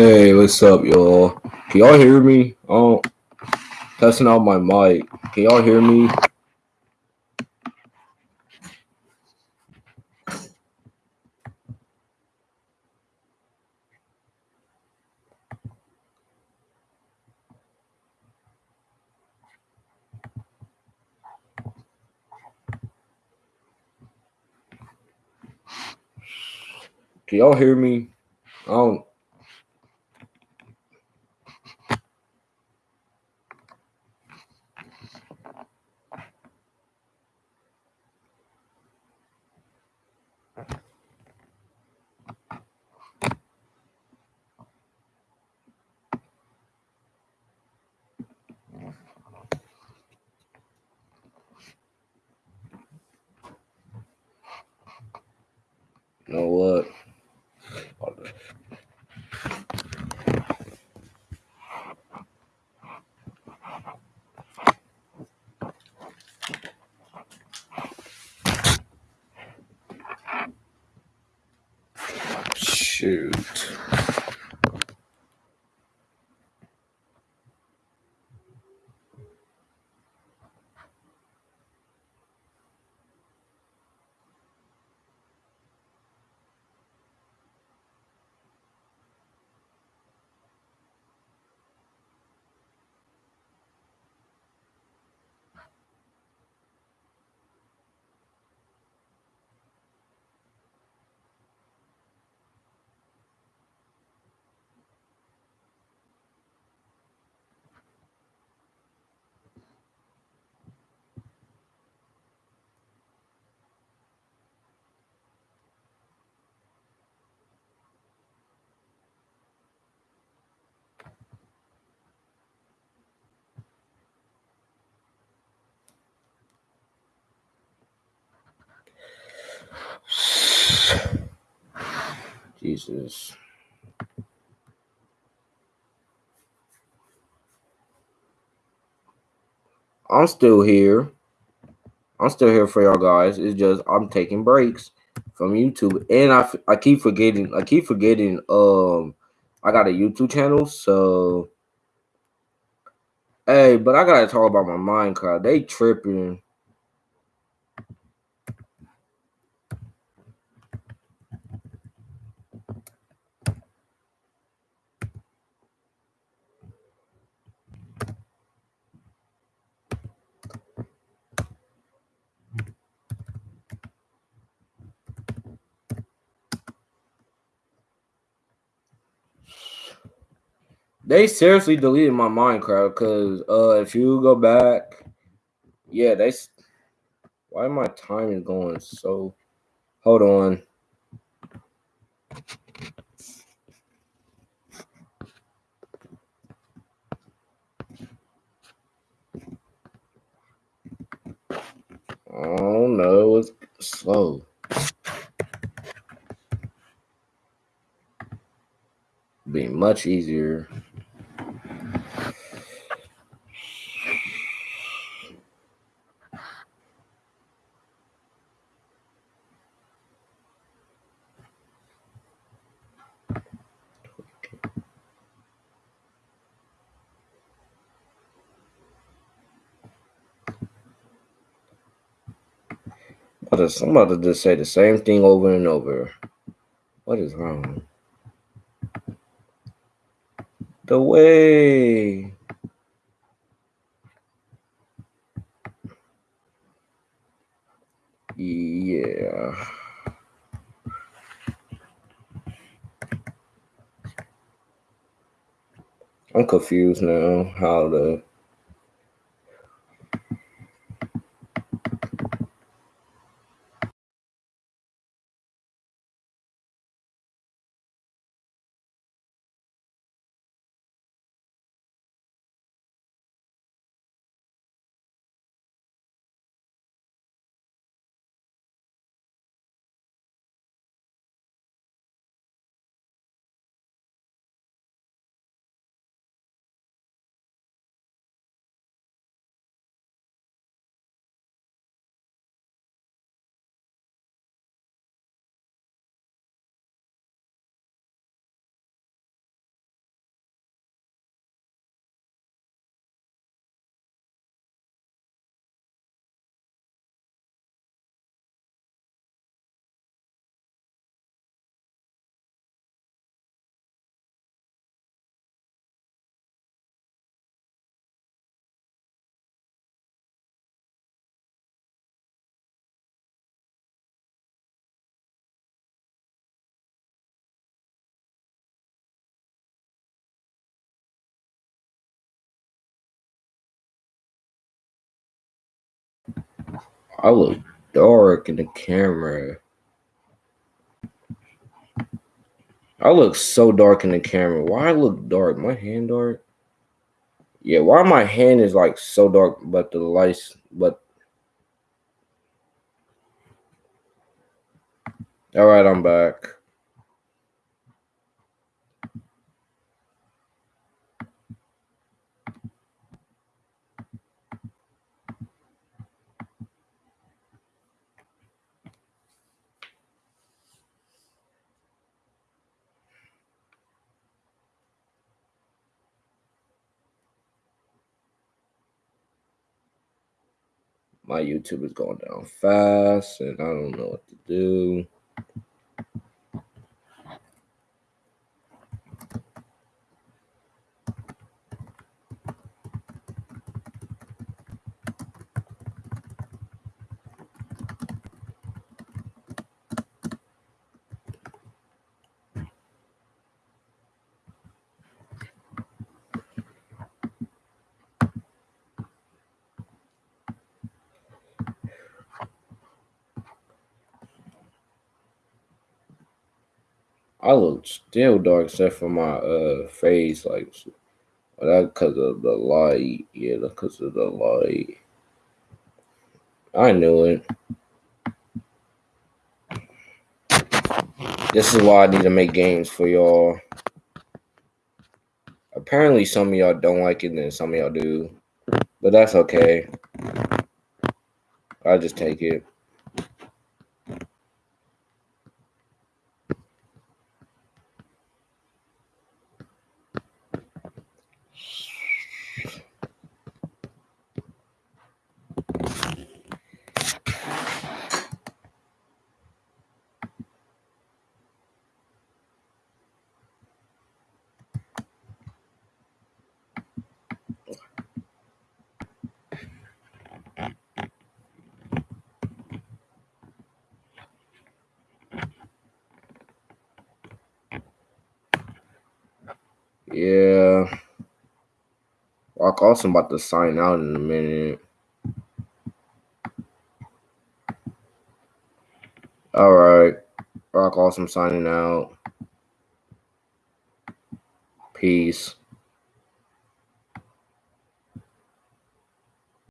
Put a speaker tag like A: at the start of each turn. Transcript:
A: Hey, what's up, y'all? Can y'all hear me? Um, oh, testing out my mic. Can y'all hear me? Can y'all hear me? I don't. You know what? Shoot. Jesus. I'm still here. I'm still here for y'all guys. It's just I'm taking breaks from YouTube, and I, I keep forgetting. I keep forgetting. Um, I got a YouTube channel, so hey, but I gotta talk about my Minecraft. They tripping. They seriously deleted my Minecraft because uh, if you go back, yeah, they. Why my time is going so? Hold on. Oh no, it's slow. Be much easier. I'm about to just say the same thing over and over. What is wrong? The way. Yeah. I'm confused now how to I look dark in the camera. I look so dark in the camera. Why I look dark? My hand dark? Yeah, why my hand is like so dark, but the lights, but all right, I'm back. My YouTube is going down fast, and I don't know what to do. I look still dark except for my uh face, like that because of the light. Yeah, because of the light. I knew it. This is why I need to make games for y'all. Apparently, some of y'all don't like it, and some of y'all do. But that's okay. I just take it. Yeah. Rock also about to sign out in a minute. All right. Rock Awesome signing out. Peace.